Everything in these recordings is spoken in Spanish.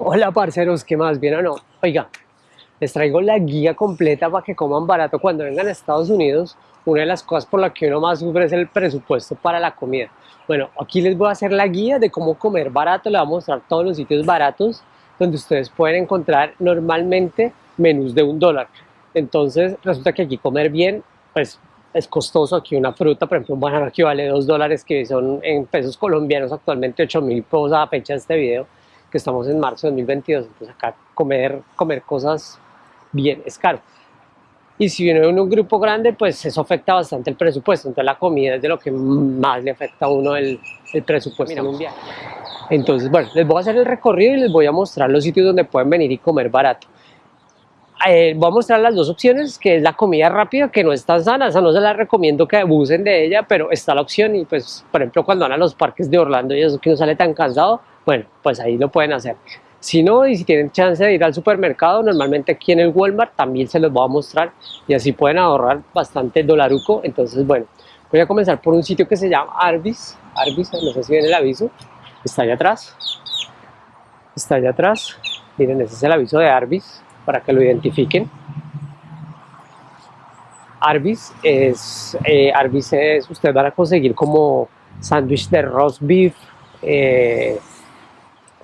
Hola parceros, ¿qué más? ¿Bien o no? Oiga, les traigo la guía completa para que coman barato cuando vengan a Estados Unidos. Una de las cosas por las que uno más sufre es el presupuesto para la comida. Bueno, aquí les voy a hacer la guía de cómo comer barato, les voy a mostrar todos los sitios baratos donde ustedes pueden encontrar normalmente menús de un dólar. Entonces resulta que aquí comer bien, pues es costoso. Aquí una fruta, por ejemplo un banano aquí vale dos dólares que son en pesos colombianos actualmente 8 mil pesos a fecha de este video que estamos en marzo de 2022, entonces acá comer, comer cosas bien es caro. Y si viene en un grupo grande, pues eso afecta bastante el presupuesto, entonces la comida es de lo que más le afecta a uno el, el presupuesto mundial. Entonces, bueno, les voy a hacer el recorrido y les voy a mostrar los sitios donde pueden venir y comer barato. Eh, voy a mostrar las dos opciones, que es la comida rápida, que no es tan sana, esa no se la recomiendo que abusen de ella, pero está la opción y pues, por ejemplo, cuando van a los parques de Orlando y eso que no sale tan cansado, bueno, pues ahí lo pueden hacer. Si no, y si tienen chance de ir al supermercado, normalmente aquí en el Walmart también se los voy a mostrar y así pueden ahorrar bastante dolaruco. Entonces, bueno, voy a comenzar por un sitio que se llama Arby's. Arby's, no sé si ven el aviso, está allá atrás. Está allá atrás. Miren, ese es el aviso de Arby's para que lo identifiquen. Arby's es, eh, Arby's es, ustedes van a conseguir como sándwich de roast beef, eh,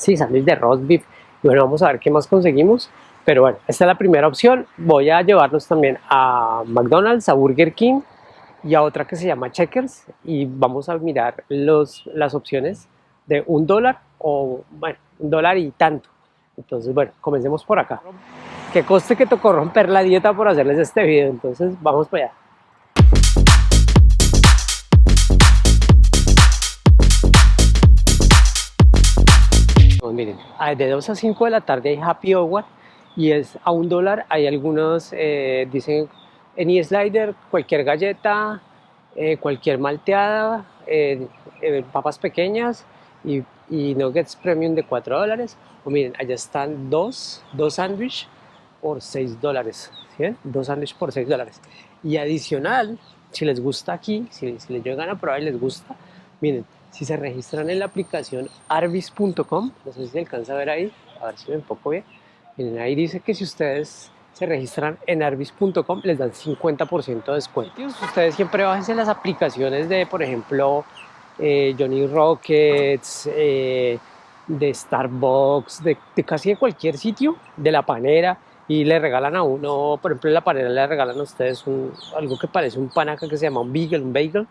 sí, sándwich de roast beef. Y bueno, vamos a ver qué más conseguimos. Pero bueno, esta es la primera opción. Voy a llevarlos también a McDonald's, a Burger King y a otra que se llama Checkers. Y vamos a mirar los, las opciones de un dólar o, bueno, un dólar y tanto. Entonces, bueno, comencemos por acá. Que coste que tocó romper la dieta por hacerles este video. Entonces, vamos para allá. Miren, de 2 a 5 de la tarde hay Happy Hour y es a un dólar. Hay algunos, eh, dicen, any slider, cualquier galleta, eh, cualquier malteada, eh, papas pequeñas y, y, nuggets premium de 4 dólares. O miren, allá están dos, dos sándwiches por 6 dólares. Dos sándwiches por 6 dólares. Y adicional, si les gusta aquí, si, si les llegan a probar y les gusta, miren, si se registran en la aplicación arbis.com, no sé si alcanza a ver ahí, a ver si me enfoco bien, miren ahí dice que si ustedes se registran en arbis.com les dan 50% de descuento. Ustedes siempre bájense las aplicaciones de, por ejemplo, eh, Johnny Rockets, eh, de Starbucks, de, casi de cualquier sitio, de la panera, y le regalan a uno, por ejemplo en la panera le regalan a ustedes algo que parece un panaca que se llama un bagel, un bagel,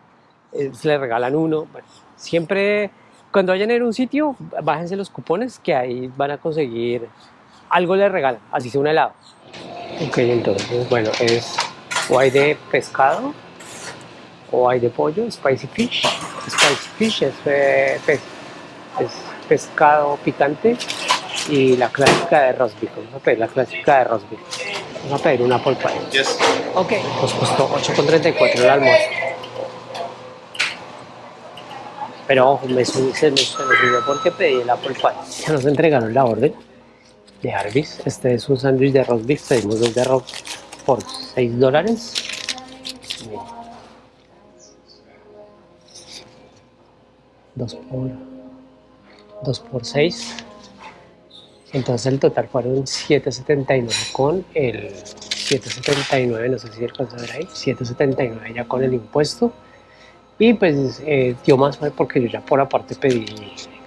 eh, le regalan uno, bueno, siempre cuando vayan en un sitio, bájense los cupones que ahí van a conseguir algo les regalan, así sea un helado. Ok, entonces, bueno, es o hay de pescado o hay de pollo, spicy fish. Spicy fish es, eh, es pescado picante y la clásica de roast beef. Vamos a pedir la clásica de roast beef. Vamos a pedir una apple pie. Ok, nos costó 8,34 el almuerzo. Pero me subí, se me, subió porque pedí el apple pie. Ya nos entregaron la orden de Arby's. Este es un sándwich de roast beef. Pedimos dos de arroz por 6 dólares. Dos por, dos por 6. Entonces el total fueron 7.79 con el 7.79, no sé si alcanza a ver ahí, 7.79 ya con el impuesto y pues eh, dio más porque yo ya por aparte pedí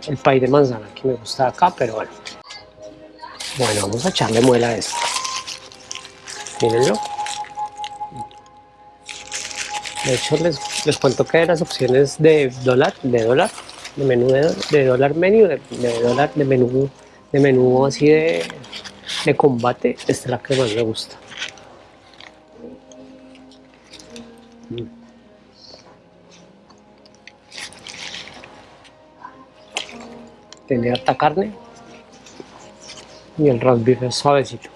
el pay de manzana que me gusta acá, pero bueno. Bueno, vamos a echarle muela a esto. Mírenlo. De hecho, les, les cuento que de las opciones de dólar, de dólar, de menú de, dólar menú, de, dólar de menú, de menú así de, de combate, esta es la que más me gusta. Tiene harta carne y el roast beef es suavecito.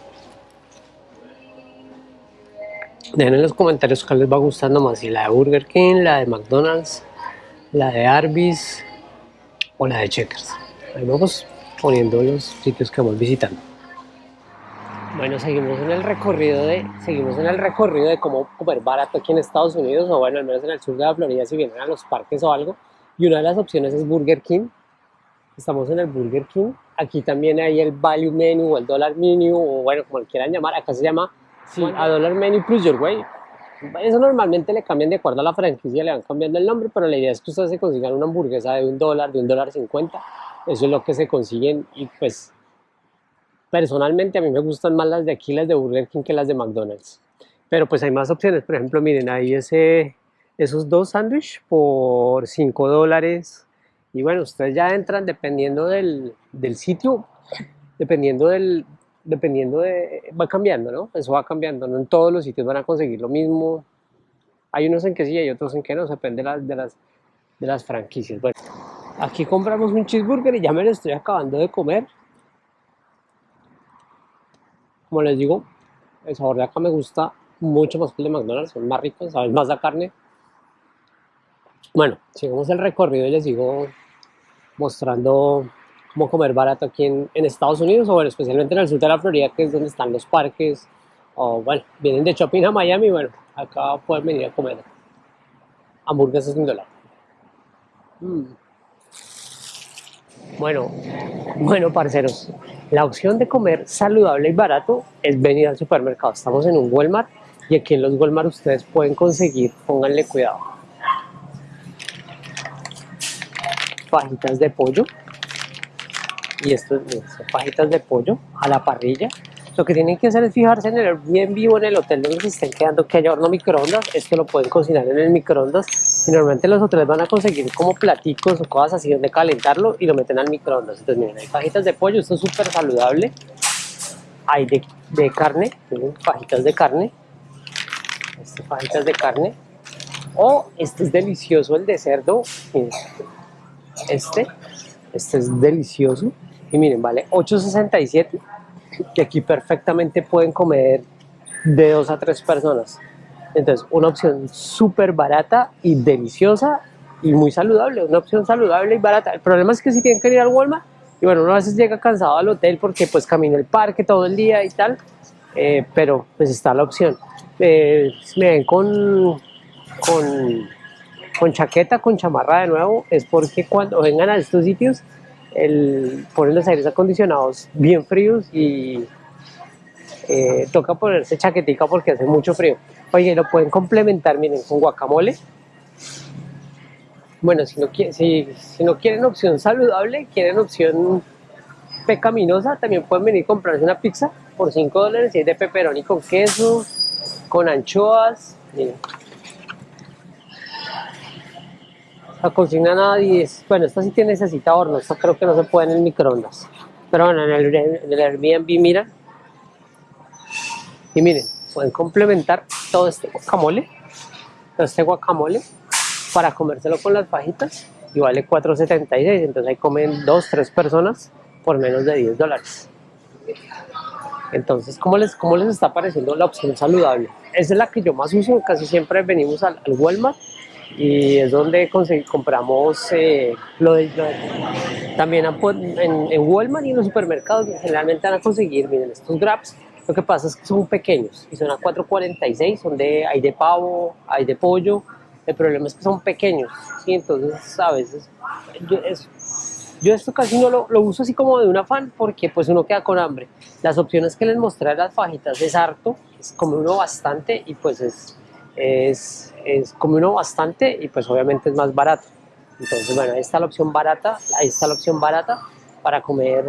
Dejen en los comentarios cuál les va gustando más, si la de Burger King, la de McDonald's, la de Arby's o la de Checkers. Ahí vamos poniendo los sitios que vamos visitando. Bueno, seguimos en el recorrido de seguimos en el recorrido de cómo comer barato aquí en Estados Unidos o bueno, al menos en el sur de la Florida si vienen a los parques o algo. Y una de las opciones es Burger King, Estamos en el Burger King. aquí también hay el value menu o el dollar menu o bueno, como lo quieran llamar, acá se llama sí, a dollar menu plus your way. Eso normalmente le cambian de acuerdo a la franquicia, le van cambiando el nombre, pero la idea es que ustedes se consigan una hamburguesa de un dólar, de un dólar cincuenta, eso es lo que se consiguen y pues personalmente a mí me gustan más las de aquí, las de Burger King que las de McDonald's. Pero pues hay más opciones, por ejemplo, miren ahí ese, esos dos sándwiches por 5 dólares. Y bueno, ustedes ya entran dependiendo del, del sitio, dependiendo del, dependiendo de, va cambiando, ¿no? Eso va cambiando, no en todos los sitios van a conseguir lo mismo. Hay unos en que sí, hay otros en que no, depende de las, de las, de las franquicias. Bueno, aquí compramos un cheeseburger y ya me lo estoy acabando de comer. Como les digo, el sabor de acá me gusta mucho más que el de McDonald's, son más ricos, saben más la carne. Bueno, sigamos el recorrido y les sigo mostrando cómo comer barato aquí en, Estados Unidos, o bueno, especialmente en el sur de la Florida, que es donde están los parques, o bueno, vienen de shopping a Miami, bueno, acá pueden venir a comer hamburguesas un dólar. Mm. Bueno, bueno, parceros, la opción de comer saludable y barato es venir al supermercado. Estamos en un Walmart y aquí en los Walmart ustedes pueden conseguir, pónganle cuidado, fajitas de pollo. Y esto son fajitas de pollo a la parrilla. Lo que tienen que hacer es fijarse en el bien vivo en el hotel donde se estén quedando que haya horno microondas esto lo pueden cocinar en el microondas. Y normalmente los hoteles van a conseguir como platicos o cosas así donde calentarlo y lo meten al microondas. Entonces miren hay fajitas de pollo esto es súper saludable. Hay de, carne miren, fajitas de carne. Este, fajitas de carne. O este es delicioso el de cerdo este. Este es delicioso. Y miren vale 8.67 y aquí perfectamente pueden comer de dos a tres personas. Entonces una opción súper barata y deliciosa y muy saludable una opción saludable y barata. El problema es que si tienen que ir al Walmart y bueno uno a veces llega cansado al hotel porque pues camina el parque todo el día y tal eh, pero pues está la opción. Eh, me ven con con con chaqueta, con chamarra de nuevo, es porque cuando vengan a estos sitios el, ponen los aires acondicionados bien fríos y eh, toca ponerse chaquetica porque hace mucho frío. Oye, lo pueden complementar, miren, con guacamole. Bueno, si no, si, no quieren opción saludable, quieren opción pecaminosa, también pueden venir a comprarse una pizza por 5 dólares y es de pepperoni con queso, con anchoas. Miren. La cocina nadie es, bueno, esta sí tiene necesita horno, esta creo que no se puede en el microondas. Pero bueno, en el, en el Airbnb, mira. Y miren, pueden complementar todo este guacamole, todo este guacamole, para comérselo con las fajitas y vale 4.76, entonces ahí comen dos, tres personas por menos de 10 dólares. Entonces, ¿cómo les, ¿cómo les está pareciendo la opción saludable? Esa es la que yo más uso, casi siempre venimos al, al Walmart y es donde compramos eh, lo, de, también en, en, Walmart y en los supermercados generalmente van a conseguir, miren, estos grabs, lo que pasa es que son pequeños y son a 4.46, son de, hay de pavo, hay de pollo, el problema es que son pequeños, ¿sí? entonces a veces yo, esto casi no lo, lo, uso así como de un afán porque pues uno queda con hambre. Las opciones que les mostré las fajitas es harto, es como uno bastante y pues es, es es como uno bastante y pues obviamente es más barato. Entonces, bueno, ahí está la opción barata, ahí está la opción barata para comer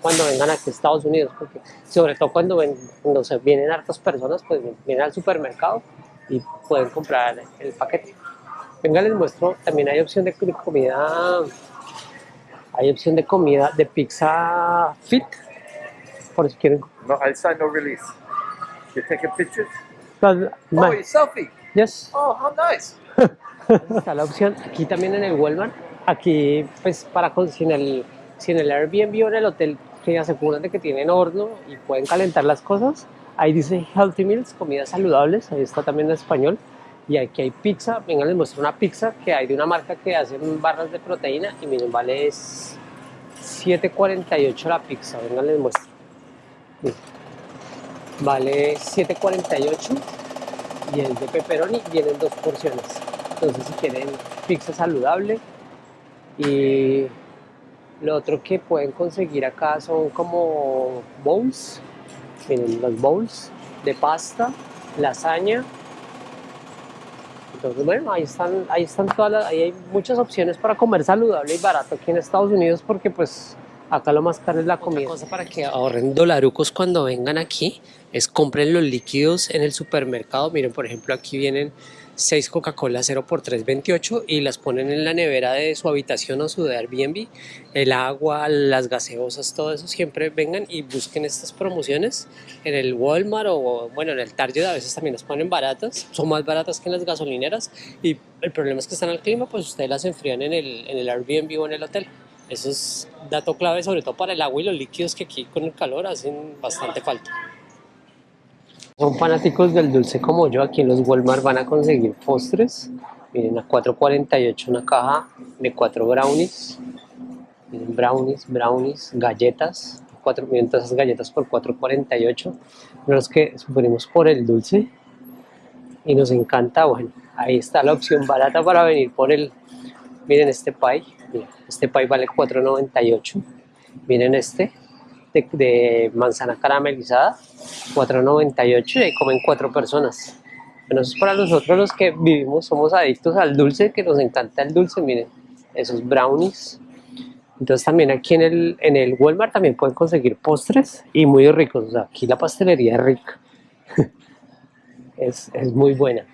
cuando vengan aquí a Estados Unidos, porque sobre todo cuando, ven, cuando se vienen hartas personas, pues vienen al supermercado y pueden comprar el paquete. Venga, les muestro, también hay opción de comida, hay opción de comida de pizza fit, por si quieren. No, outside no release. You taking pictures? But, oh, selfie. Yes. Oh, how nice. Está la opción aquí también en el Walmart. Aquí, pues, para si en el, si en el Airbnb o en el hotel que aseguran de que tienen horno y pueden calentar las cosas. Ahí dice Healthy Meals, comidas saludables. Ahí está también en español. Y aquí hay pizza. Venga, les muestro una pizza que hay de una marca que hace barras de proteína. Y miren, vale 7.48 la pizza. Venga, les muestro. Vale 7.48 y el de pepperoni vienen dos porciones. Entonces si quieren pizza saludable y Lo otro que pueden conseguir acá son como bowls, miren los bowls de pasta, lasaña. Entonces bueno, ahí están, ahí están todas las, ahí hay muchas opciones para comer saludable y barato aquí en Estados Unidos porque pues acá lo más caro es la comida. Otra cosa para que ahorren dolarucos cuando vengan aquí es compren los líquidos en el supermercado. Miren, por ejemplo, aquí vienen 6 Coca-Cola 0 por 3.28 y las ponen en la nevera de su habitación o su de Airbnb. El agua, las gaseosas, todo eso siempre vengan y busquen estas promociones en el Walmart o bueno, en el Target a veces también las ponen baratas, son más baratas que en las gasolineras y el problema es que están al clima, pues ustedes las enfrían en el, en el Airbnb o en el hotel. Eso es dato clave sobre todo para el agua y los líquidos que aquí con el calor hacen bastante falta son fanáticos del dulce como yo, aquí en los Walmart van a conseguir postres. Miren, a 4.48 una caja de 4 brownies. Miren, brownies, brownies, galletas. 4, miren todas esas galletas por 4.48. Los que sufrimos por el dulce y nos encanta, bueno, ahí está la opción barata para venir por el, miren este pie, este pie vale 4.98, miren este, de, manzana caramelizada, 4.98 y ahí comen cuatro personas. Bueno, eso es para nosotros los que vivimos, somos adictos al dulce, que nos encanta el dulce, miren, esos brownies. Entonces también aquí en el, en el Walmart también pueden conseguir postres y muy ricos, aquí la pastelería es rica, es, es muy buena.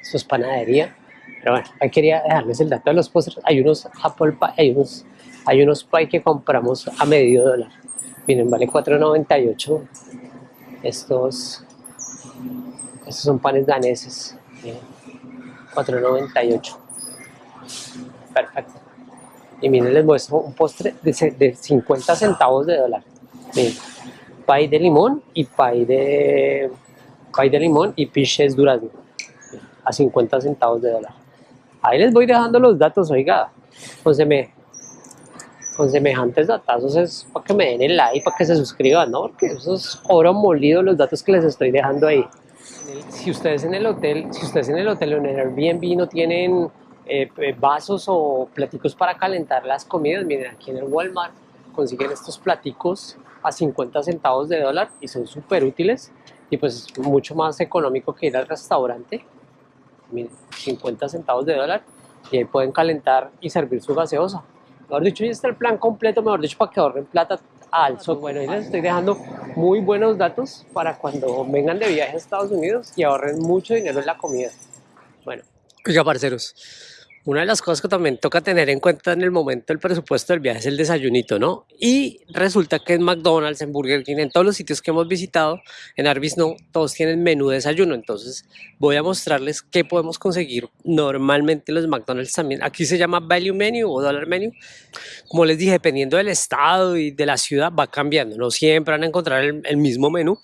Esto es panadería, pero bueno, ahí quería dejarles el dato de los postres, hay unos apple pie, hay unos hay unos pie que compramos a medio dólar. Miren, vale 4.98. Estos, estos son panes daneses. 4.98. Perfecto. Y miren, les muestro un postre de, 50 centavos de dólar. Miren, pie de limón y pie de, pie de limón y piches durazno. A 50 centavos de dólar. Ahí les voy dejando los datos, oiga. Entonces me, con semejantes datazos es para que me den el like, para que se suscriban, ¿no? Porque eso es oro molido los datos que les estoy dejando ahí. Si ustedes en el hotel, si ustedes en el hotel o en el Airbnb no tienen eh, vasos o platicos para calentar las comidas, miren aquí en el Walmart consiguen estos platicos a 50 centavos de dólar y son súper útiles y pues mucho más económico que ir al restaurante. Miren, 50 centavos de dólar y ahí pueden calentar y servir su gaseosa. Mejor dicho, ya está el plan completo, mejor dicho, para que ahorren plata al software. Bueno, y les estoy dejando muy buenos datos para cuando vengan de viaje a Estados Unidos y ahorren mucho dinero en la comida. Bueno, ya parceros, una de las cosas que también toca tener en cuenta en el momento del presupuesto del viaje es el desayunito, ¿no? Y resulta que en McDonald's, en Burger King, en todos los sitios que hemos visitado, en Arby's no, todos tienen menú de desayuno. Entonces voy a mostrarles qué podemos conseguir normalmente los McDonald's también. Aquí se llama Value Menu o Dollar Menu. Como les dije, dependiendo del estado y de la ciudad va cambiando. No siempre van a encontrar el mismo menú,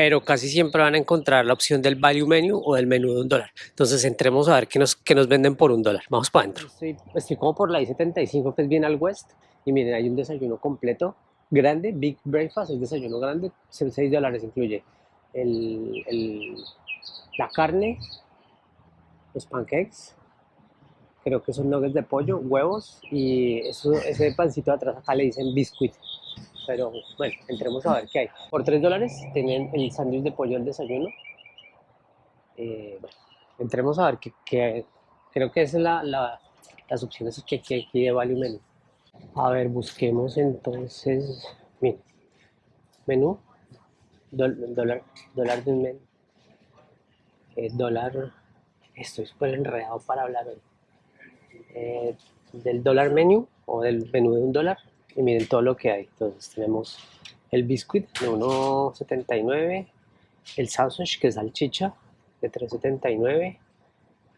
pero casi siempre van a encontrar la opción del value menu o del menú de un dólar. Entonces entremos a ver qué nos, qué nos venden por un dólar. Vamos para adentro. Estoy, como por la I-75 que es bien al west y miren, hay un desayuno completo, grande, big breakfast, el desayuno grande, 6 dólares incluye el, la carne, los pancakes, creo que son nuggets de pollo, huevos y ese pancito de atrás acá le dicen biscuit pero bueno, entremos a ver qué hay. Por 3 dólares tienen el sándwich de pollo al desayuno. Eh, bueno, entremos a ver qué, creo que esas son las opciones que, que aquí de Value Menu. A ver, busquemos entonces, miren, menú, dólar, dólar del menú, eh, dólar, estoy súper enredado para hablar hoy, eh, del dólar menú o del menú de un dólar, y miren todo lo que hay. Entonces tenemos el biscuit de 1.79, el sausage que es salchicha de 3.79,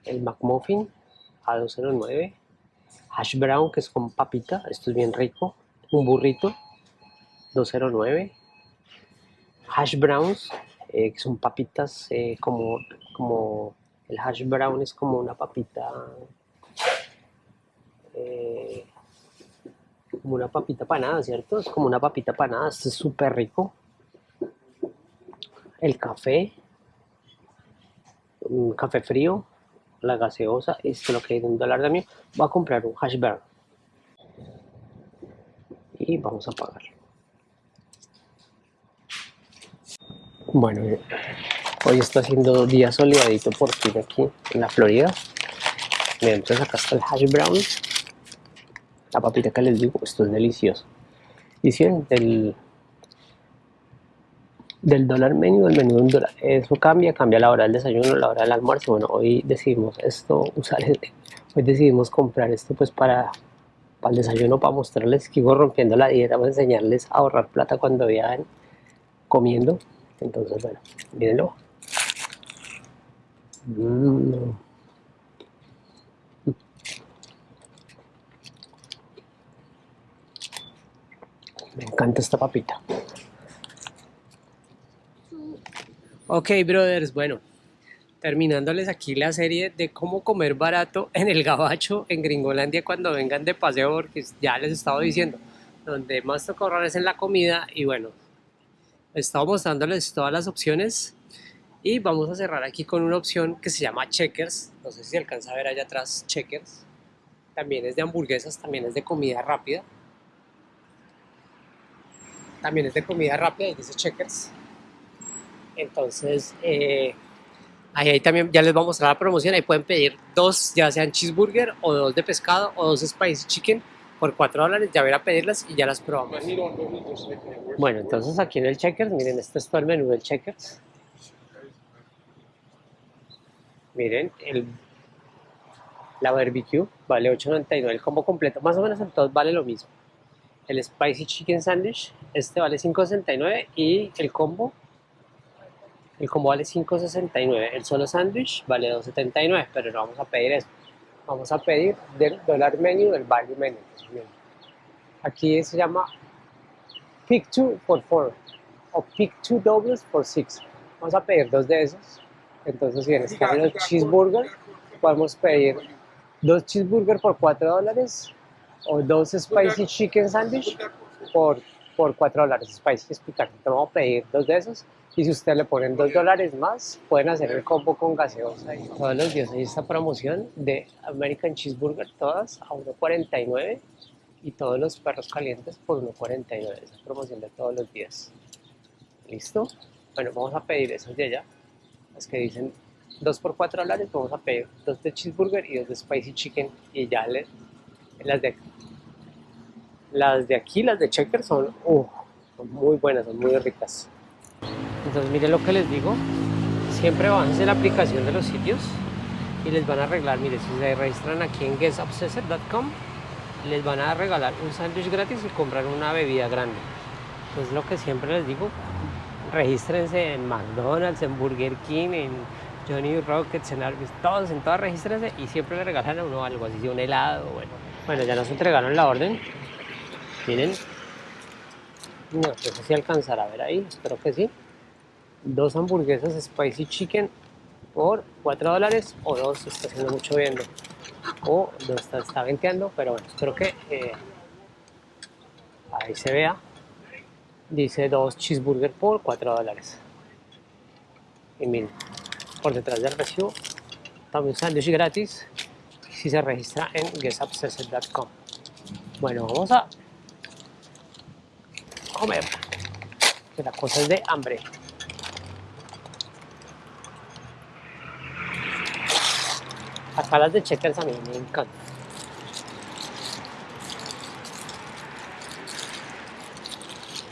el McMuffin a 2.09, hash brown que es con papita, esto es bien rico, un burrito 2.09, hash browns eh, que son papitas eh, como, como el hash brown es como una papita eh, como una papita panada, ¿cierto? Es como una papita panada, es súper rico. El café, un café frío, la gaseosa, esto es lo que de un dólar de mí. Voy a comprar un hash brown. y vamos a pagar. Bueno, hoy está haciendo día soleadito por fin aquí en la Florida. Entonces acá está el hash brown. La papita que les digo, esto es delicioso. Si del, del dólar menú, el menú de un dólar, eso cambia, cambia la hora del desayuno, la hora del almuerzo. Bueno, hoy decidimos esto, usar, hoy decidimos comprar esto pues para, para el desayuno, para mostrarles que sigo rompiendo la dieta, para enseñarles a ahorrar plata cuando viajan comiendo. Entonces, bueno, mírenlo. Mm. Me encanta esta papita. Ok, brothers, bueno, terminándoles aquí la serie de cómo comer barato en el gabacho en Gringolandia cuando vengan de paseo, porque ya les estaba diciendo, donde más toca ahorrar es en la comida y bueno, he estado mostrándoles todas las opciones y vamos a cerrar aquí con una opción que se llama Checkers, no sé si alcanza a ver allá atrás Checkers, también es de hamburguesas, también es de comida rápida, también es de comida rápida y dice Checkers, entonces eh, ahí, también ya les voy a mostrar la promoción, ahí pueden pedir dos, ya sean cheeseburger o dos de pescado o dos spicy chicken por 4 dólares, ya voy a pedirlas y ya las probamos. Bueno, entonces aquí en el Checkers, miren, este es todo el menú del Checkers. Miren, el, la barbecue vale 8.99, el combo completo, más o menos en todos vale lo mismo. El Spicy Chicken Sandwich, este vale 5.69 y el combo, el combo vale 5.69. El solo sandwich vale 2.79, pero no vamos a pedir eso vamos a pedir del dólar menu, del value menu. Aquí se llama pick two for four o pick two doubles for six. Vamos a pedir dos de esos. Entonces, si en este los cheeseburger, podemos pedir dos cheeseburger por cuatro dólares o dos spicy chicken sandwich por, por 4 dólares. Spicy es picante. Vamos a pedir dos de esos y si ustedes le ponen 2 dólares más, pueden hacer el combo con gaseosa. Todos los días hay esta promoción de American Cheeseburger, todas a 1.49 y todos los perros calientes por 1.49. Esa promoción de todos los días. ¿Listo? Bueno, vamos a pedir esos de allá. Las que dicen 2 por 4 dólares, vamos a pedir 2 de cheeseburger y 2 de spicy chicken y ya le, las de las de aquí, las de checker son, muy buenas, son muy ricas. Entonces miren lo que les digo, siempre bájense la aplicación de los sitios y les van a arreglar, miren, si se registran aquí en guestobsessor.com les van a regalar un sándwich gratis y comprar una bebida grande. Entonces lo que siempre les digo, regístrense en McDonald's, en Burger King, en Johnny Rockets, en Arby's, todos, en todas regístrense y siempre le regalan a uno algo, así sea un helado, bueno. Bueno, ya nos entregaron la orden, miren, no, no sé si alcanzará a ver ahí, espero que sí. Dos hamburguesas spicy chicken por 4 dólares o dos está haciendo mucho viendo. O dos está, está venteando pero bueno espero que eh, ahí se vea. Dice dos cheeseburger por 4 dólares. Y miren por detrás del recibo también sándwich gratis si se registra en guestobsessed.com bueno vamos a comer que la cosa es de hambre Acá las de checkers a mí me encantan.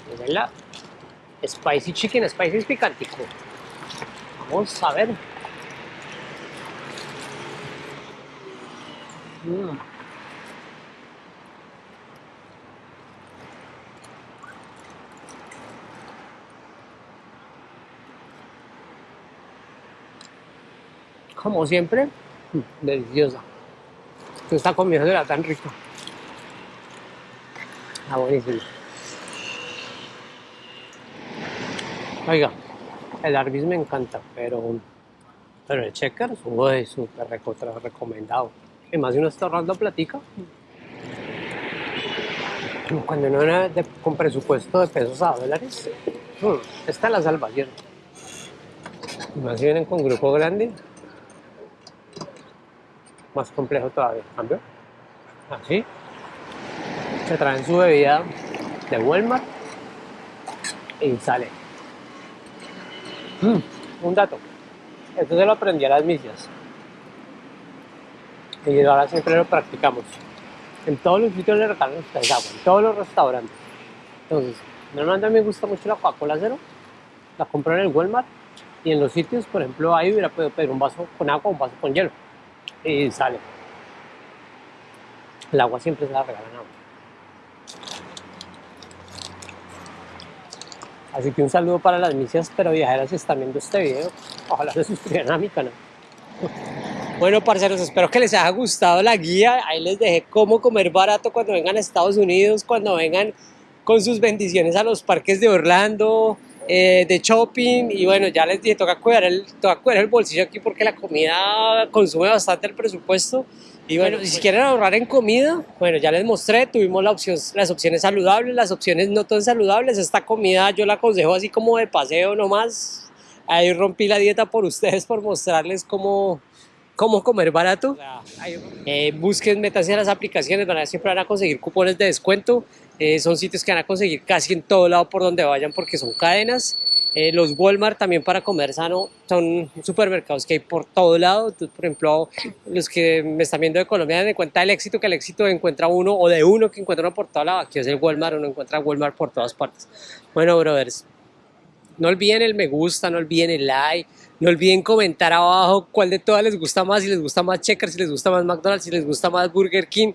Miren la spicy chicken, spicy picantico. Vamos a ver. Como siempre, deliciosa. Esta comida era tan rica. Está buenísimo. Oiga, el Arby's me encanta, pero, pero el checker es súper recomendado. Y más uno está ahorrando platica. Cuando uno era con presupuesto de pesos a dólares, mm, está la salvación. Y más si vienen con grupo grande, más complejo todavía. ¿Cambio? Así. Se traen su bebida de Walmart y sale. Mm, un dato. Esto se lo aprendí a las millas. Y ahora siempre lo practicamos. En todos los sitios le regalan ustedes agua, en todos los restaurantes. Entonces, normalmente me gusta mucho la Coca-Cola cero. La compro en el Walmart. Y en los sitios, por ejemplo, ahí hubiera podido pedir un vaso con agua, un vaso con hielo. Y sale. El agua siempre se la regalan agua. Así que un saludo para las misias pero viajeras si están viendo este video. Ojalá se suscriban a mi canal. Bueno, parceros, espero que les haya gustado la guía. Ahí les dejé cómo comer barato cuando vengan a Estados Unidos, cuando vengan con sus bendiciones a los parques de Orlando, eh, de shopping. Y bueno, ya les dije, toca cuidar, el, toca cuidar el bolsillo aquí porque la comida consume bastante el presupuesto. Y bueno, si quieren ahorrar en comida, bueno, ya les mostré, tuvimos la opción, las opciones saludables, las opciones no tan saludables. Esta comida yo la aconsejo así como de paseo nomás. Ahí rompí la dieta por ustedes, por mostrarles cómo, cómo comer barato. Eh, busquen, métanse a las aplicaciones, van siempre van a conseguir cupones de descuento. Eh, son sitios que van a conseguir casi en todo lado por donde vayan porque son cadenas. Eh, los Walmart también para comer sano son supermercados que hay por todo lado. por ejemplo, los que me están viendo de Colombia den cuenta del éxito, que el éxito encuentra uno o de uno que encuentra uno por todo lado. Aquí es el Walmart, uno encuentra Walmart por todas partes. Bueno, brothers, no olviden el me gusta, no olviden el like, no olviden comentar abajo cuál de todas les gusta más, si les gusta más Checkers, si les gusta más McDonald's, si les gusta más Burger King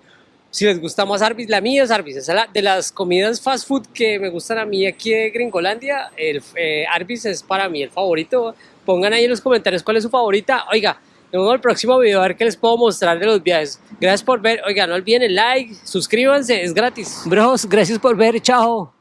si les gusta más Arby's, la mía es Arby's. Es la, de las comidas fast food que me gustan a mí aquí de Gringolandia, el eh, Arby's es para mí el favorito. Pongan ahí en los comentarios cuál es su favorita. Oiga, nos vemos en el próximo video a ver qué les puedo mostrar de los viajes. Gracias por ver. Oiga, no olviden el like, suscríbanse, es gratis. Bros, gracias por ver. Chao.